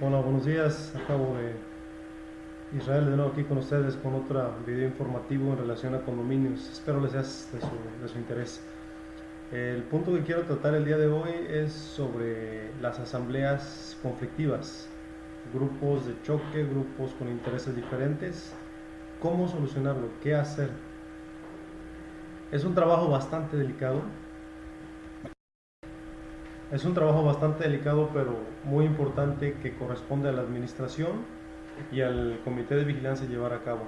Hola, buenos días. Acabo de Israel de nuevo aquí con ustedes con otro video informativo en relación a condominios. Espero les sea de su, interés. El punto que quiero tratar el día de hoy es sobre las asambleas conflictivas, grupos de choque, grupos con intereses diferentes, cómo solucionarlo, qué hacer. Es un trabajo bastante delicado, es un trabajo bastante delicado, pero muy importante que corresponde a la administración y al comité de vigilancia llevar a cabo.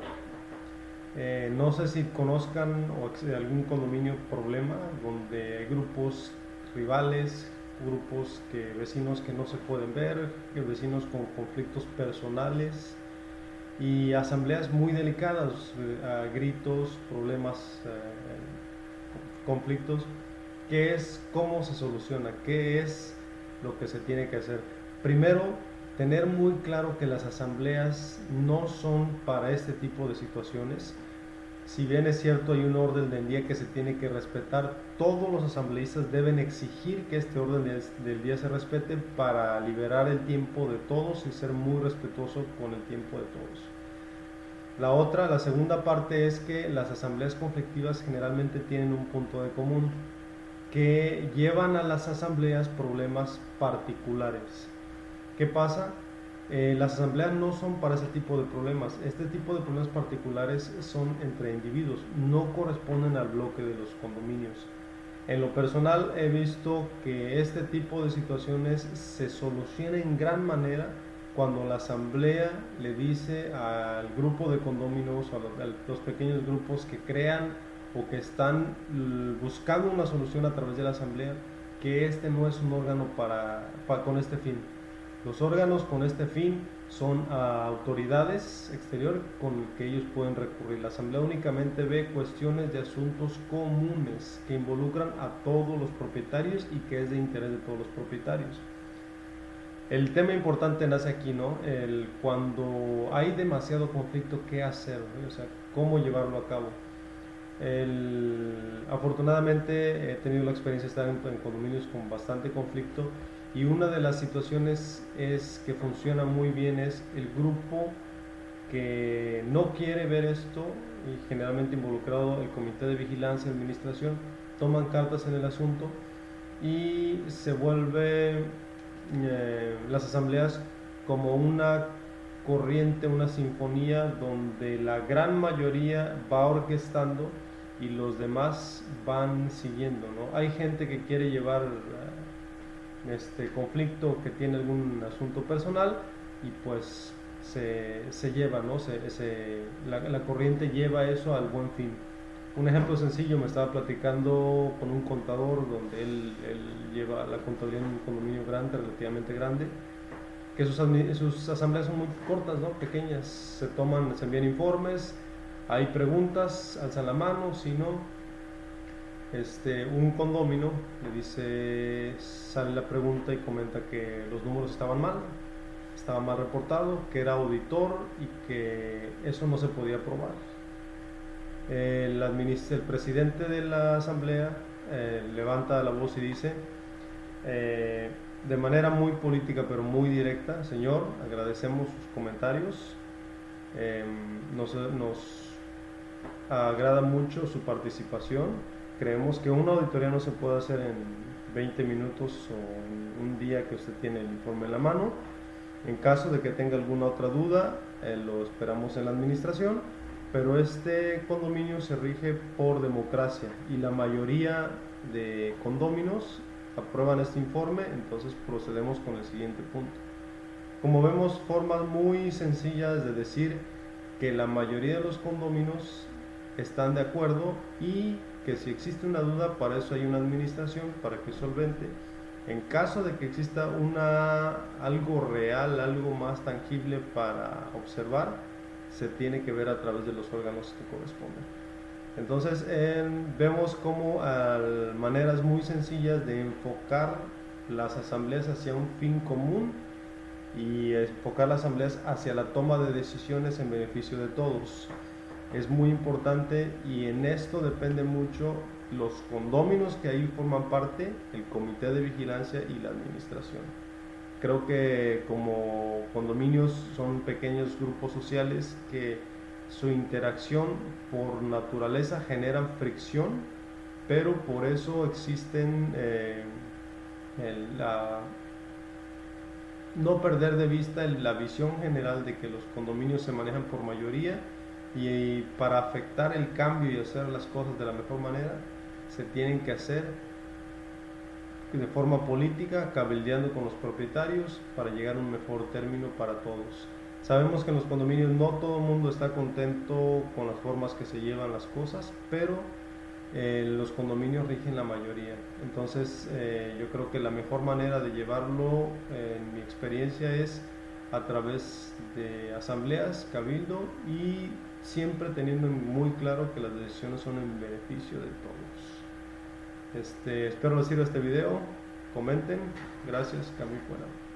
Eh, no sé si conozcan o algún condominio problema donde hay grupos rivales, grupos que vecinos que no se pueden ver, vecinos con conflictos personales y asambleas muy delicadas, eh, gritos, problemas, eh, conflictos qué es, cómo se soluciona, qué es lo que se tiene que hacer. Primero, tener muy claro que las asambleas no son para este tipo de situaciones. Si bien es cierto hay un orden del día que se tiene que respetar, todos los asambleístas deben exigir que este orden del día se respete para liberar el tiempo de todos y ser muy respetuoso con el tiempo de todos. La otra, la segunda parte es que las asambleas conflictivas generalmente tienen un punto de común que llevan a las asambleas problemas particulares. ¿Qué pasa? Eh, las asambleas no son para ese tipo de problemas. Este tipo de problemas particulares son entre individuos, no corresponden al bloque de los condominios. En lo personal he visto que este tipo de situaciones se soluciona en gran manera cuando la asamblea le dice al grupo de condominios o a los pequeños grupos que crean o que están buscando una solución a través de la asamblea, que este no es un órgano para, con este fin. Los órganos con este fin son autoridades exteriores con que ellos pueden recurrir. La asamblea únicamente ve cuestiones de asuntos comunes que involucran a todos los propietarios y que es de interés de todos los propietarios. El tema importante nace aquí, ¿no? El, cuando hay demasiado conflicto, ¿qué hacer? O sea, ¿cómo llevarlo a cabo? Afortunadamente he tenido la experiencia de estar en, condominios con bastante conflicto y una de las situaciones es que funciona muy bien es el grupo que no quiere ver esto y generalmente involucrado el comité de vigilancia y administración toman cartas en el asunto y se vuelve eh, las asambleas como una corriente, una sinfonía donde la gran mayoría va orquestando y los demás van siguiendo, ¿no? Hay gente que quiere llevar eh, este conflicto, que tiene algún asunto personal y pues se, se lleva, ¿no? Se, se, la, la, corriente lleva eso al buen fin. Un ejemplo sencillo, me estaba platicando con un contador donde él, él lleva la contabilidad en un condominio grande, relativamente grande, que sus, sus asambleas son muy cortas, ¿no? Pequeñas, se toman, se envían informes, hay preguntas, alzan la mano, si no, este, un condomino le dice, sale la pregunta y comenta que los números estaban mal, estaba mal reportado, que era auditor y que eso no se podía probar. El, el presidente de la asamblea eh, levanta la voz y dice, eh, de manera muy política pero muy directa, señor, agradecemos sus comentarios, nos, nos agrada mucho su participación. Creemos que una auditoría no se puede hacer en 20 minutos o en un día que usted tiene el informe en la mano. En caso de que tenga alguna otra duda, eh, lo esperamos en la administración, pero este condominio se rige por democracia y la mayoría de condóminos aprueban este informe, entonces procedemos con el siguiente punto. Como vemos, formas muy sencillas de decir que la mayoría de los condóminos están de acuerdo y que si existe una duda, para eso hay una administración para que solvente. En caso de que exista una, algo real, algo más tangible para observar, se tiene que ver a través de los órganos que corresponden. Entonces vemos como maneras muy sencillas de enfocar las asambleas hacia un fin común y enfocar las asambleas hacia la toma de decisiones en beneficio de todos es muy importante y en esto depende mucho los condóminos que ahí forman parte, el comité de vigilancia y la administración. Creo que como condominios son pequeños grupos sociales que su interacción por naturaleza generan fricción, pero por eso existen eh, la, no perder de vista la visión general de que los condominios se manejan por mayoría y para afectar el cambio y hacer las cosas de la mejor manera se tienen que hacer de forma política, cabildeando con los propietarios para llegar a un mejor término para todos. Sabemos que en los condominios no todo el mundo está contento con las formas que se llevan las cosas, pero eh, los condominios rigen la mayoría. Entonces eh, yo creo que la mejor manera de llevarlo, en mi experiencia, es a través de asambleas, cabildo y siempre teniendo muy claro que las decisiones son en beneficio de todos. Este, espero les sirva este video. Comenten. Gracias. Camilo fuera.